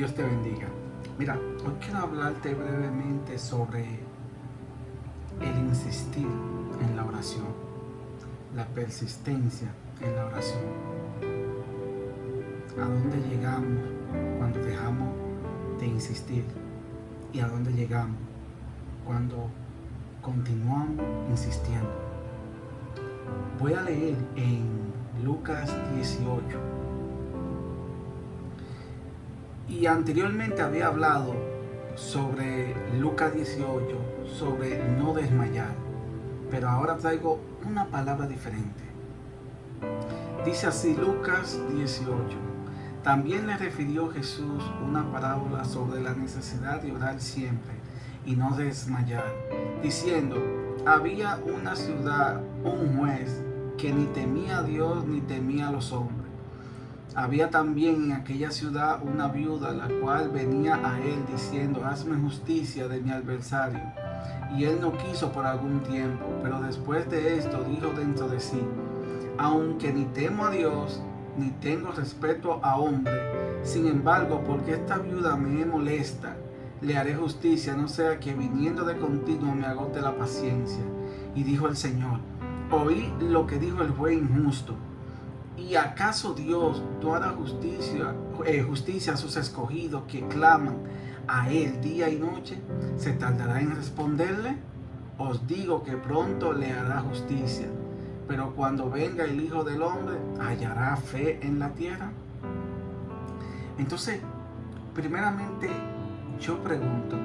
Dios te bendiga. Mira, hoy quiero hablarte brevemente sobre el insistir en la oración, la persistencia en la oración. ¿A dónde llegamos cuando dejamos de insistir? ¿Y a dónde llegamos cuando continuamos insistiendo? Voy a leer en Lucas 18 y anteriormente había hablado sobre Lucas 18, sobre no desmayar, pero ahora traigo una palabra diferente. Dice así Lucas 18. También le refirió Jesús una parábola sobre la necesidad de orar siempre y no desmayar, diciendo, había una ciudad, un juez, que ni temía a Dios ni temía a los hombres había también en aquella ciudad una viuda, la cual venía a él diciendo, hazme justicia de mi adversario. Y él no quiso por algún tiempo, pero después de esto dijo dentro de sí, aunque ni temo a Dios, ni tengo respeto a hombre, sin embargo, porque esta viuda me molesta, le haré justicia, no sea que viniendo de continuo me agote la paciencia. Y dijo el Señor, oí lo que dijo el juez injusto ¿Y acaso Dios no hará justicia, eh, justicia a sus escogidos que claman a Él día y noche? ¿Se tardará en responderle? Os digo que pronto le hará justicia. Pero cuando venga el Hijo del Hombre, ¿hallará fe en la tierra? Entonces, primeramente yo pregunto,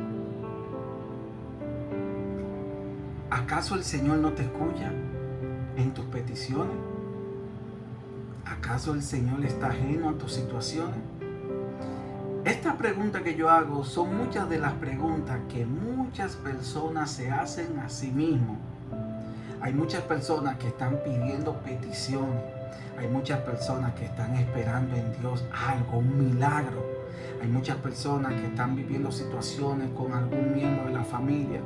¿acaso el Señor no te escucha en tus peticiones? ¿Acaso el Señor está ajeno a tus situaciones? Esta pregunta que yo hago son muchas de las preguntas que muchas personas se hacen a sí mismos. Hay muchas personas que están pidiendo peticiones. Hay muchas personas que están esperando en Dios algo, un milagro. Hay muchas personas que están viviendo situaciones con algún miembro de la familia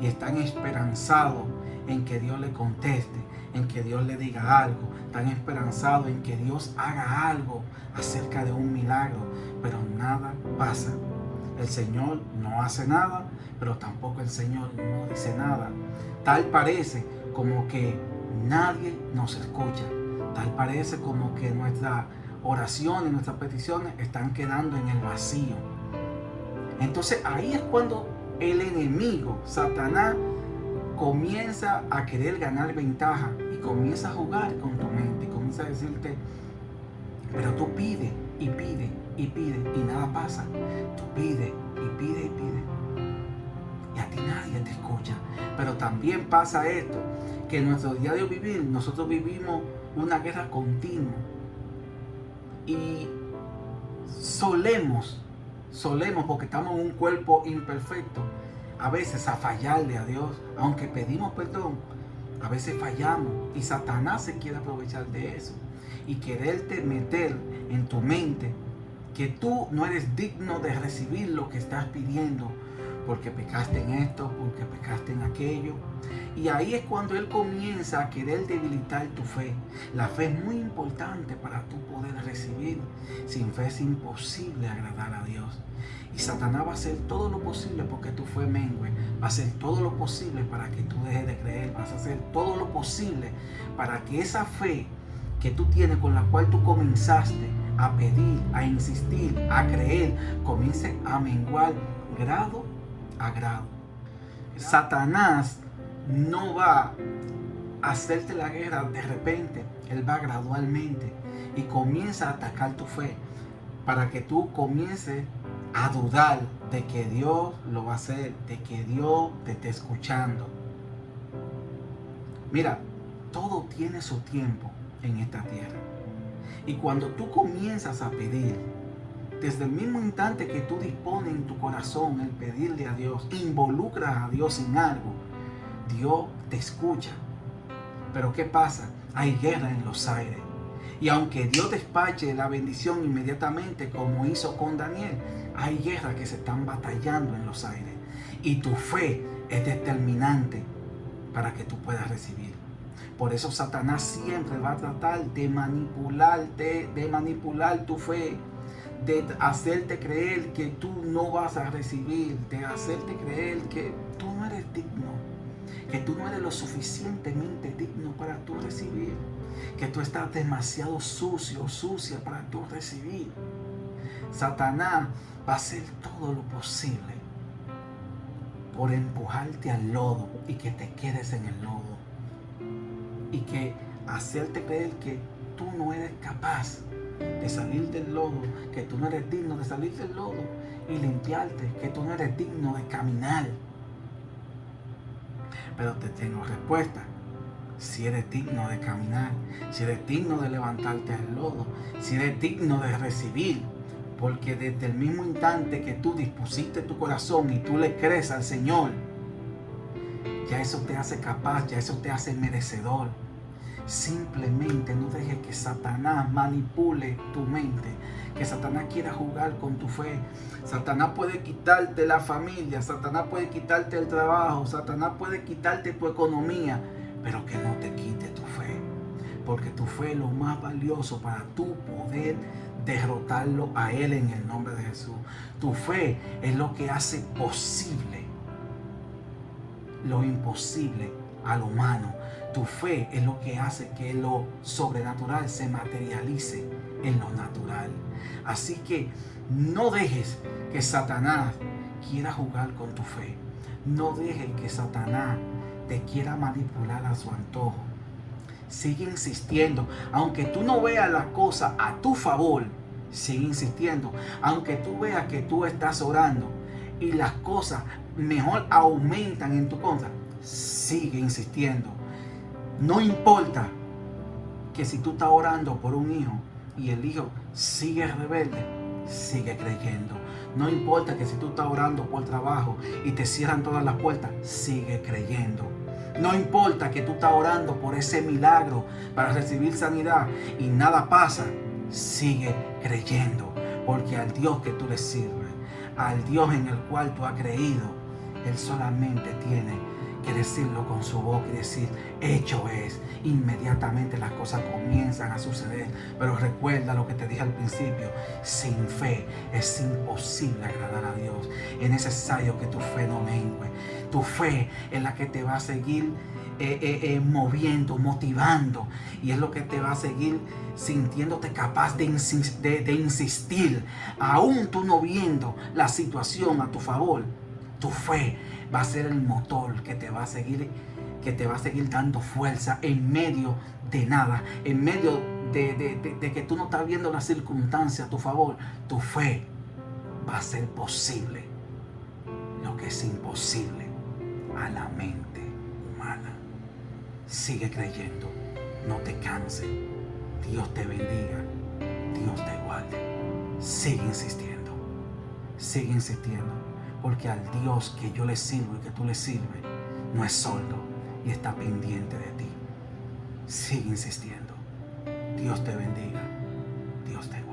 y están esperanzados en que Dios le conteste, en que Dios le diga algo, tan esperanzado en que Dios haga algo acerca de un milagro, pero nada pasa. El Señor no hace nada, pero tampoco el Señor no dice nada. Tal parece como que nadie nos escucha. Tal parece como que nuestra oración y nuestras peticiones están quedando en el vacío. Entonces ahí es cuando el enemigo, Satanás, comienza a querer ganar ventaja y comienza a jugar con tu mente y comienza a decirte, pero tú pide y pide y pide y nada pasa. Tú pide y pide y pide. Y a ti nadie te escucha. Pero también pasa esto, que en nuestro diario vivir nosotros vivimos una guerra continua. Y solemos, solemos porque estamos en un cuerpo imperfecto, a veces a fallarle a Dios, aunque pedimos perdón, a veces fallamos y Satanás se quiere aprovechar de eso y quererte meter en tu mente que tú no eres digno de recibir lo que estás pidiendo porque pecaste en esto, porque pecaste en aquello. Y ahí es cuando Él comienza a querer debilitar tu fe. La fe es muy importante para tú poder Sin fe es imposible agradar a Dios. Y Satanás va a hacer todo lo posible porque tu fe mengue. Va a hacer todo lo posible para que tú dejes de creer. Vas a hacer todo lo posible para que esa fe que tú tienes, con la cual tú comenzaste a pedir, a insistir, a creer, comience a menguar grado a grado. Satanás no va a hacerte la guerra de repente. Él va gradualmente y comienza a atacar tu fe para que tú comiences a dudar de que Dios lo va a hacer, de que Dios te esté escuchando. Mira, todo tiene su tiempo en esta tierra. Y cuando tú comienzas a pedir, desde el mismo instante que tú dispones en tu corazón el pedirle a Dios, involucras a Dios en algo, Dios te escucha. Pero ¿qué pasa? Hay guerra en los aires. Y aunque Dios despache la bendición inmediatamente como hizo con Daniel, hay guerras que se están batallando en los aires. Y tu fe es determinante para que tú puedas recibir. Por eso Satanás siempre va a tratar de manipularte, de manipular tu fe de hacerte creer que tú no vas a recibir, de hacerte creer que tú no eres digno, que tú no eres lo suficientemente digno para tú recibir, que tú estás demasiado sucio, sucia para tú recibir. Satanás va a hacer todo lo posible por empujarte al lodo y que te quedes en el lodo. Y que hacerte creer que tú no eres capaz de salir del lodo, que tú no eres digno de salir del lodo y limpiarte, que tú no eres digno de caminar. Pero te tengo respuesta. Si eres digno de caminar, si eres digno de levantarte del lodo, si eres digno de recibir, porque desde el mismo instante que tú dispusiste tu corazón y tú le crees al Señor, ya eso te hace capaz, ya eso te hace merecedor. Simplemente no dejes que Satanás manipule tu mente, que Satanás quiera jugar con tu fe. Satanás puede quitarte la familia, Satanás puede quitarte el trabajo, Satanás puede quitarte tu economía, pero que no te quite tu fe. Porque tu fe es lo más valioso para tu poder derrotarlo a Él en el nombre de Jesús. Tu fe es lo que hace posible lo imposible al humano. Tu fe es lo que hace que lo sobrenatural se materialice en lo natural. Así que no dejes que Satanás quiera jugar con tu fe. No dejes que Satanás te quiera manipular a su antojo. Sigue insistiendo. Aunque tú no veas la cosa a tu favor, sigue insistiendo. Aunque tú veas que tú estás orando y las cosas mejor aumentan en tu contra, sigue insistiendo. No importa que si tú estás orando por un hijo y el hijo sigue rebelde, sigue creyendo. No importa que si tú estás orando por trabajo y te cierran todas las puertas, sigue creyendo. No importa que tú estás orando por ese milagro para recibir sanidad y nada pasa, sigue creyendo. Porque al Dios que tú le sirves, al Dios en el cual tú has creído, Él solamente tiene que decirlo con su boca y decir, hecho es. Inmediatamente las cosas comienzan a suceder. Pero recuerda lo que te dije al principio, sin fe es imposible agradar a Dios. Es necesario que tu fe no mengue. Tu fe es la que te va a seguir eh, eh, eh, moviendo, motivando. Y es lo que te va a seguir sintiéndote capaz de, de, de insistir. Aún tú no viendo la situación a tu favor. Tu fe va a ser el motor que te va a seguir que te va a seguir dando fuerza en medio de nada, en medio de, que tú no estás viendo la circunstancia a tu favor, tu fe va a ser posible lo que es imposible a la mente humana. Sigue creyendo, no te canses, Dios te bendiga, Dios te guarde. Sigue insistiendo, sigue insistiendo porque al Dios que yo le sirvo y que tú le sirves no es sordo y está pendiente de ti. Sigue insistiendo. Dios te bendiga. Dios te bendiga.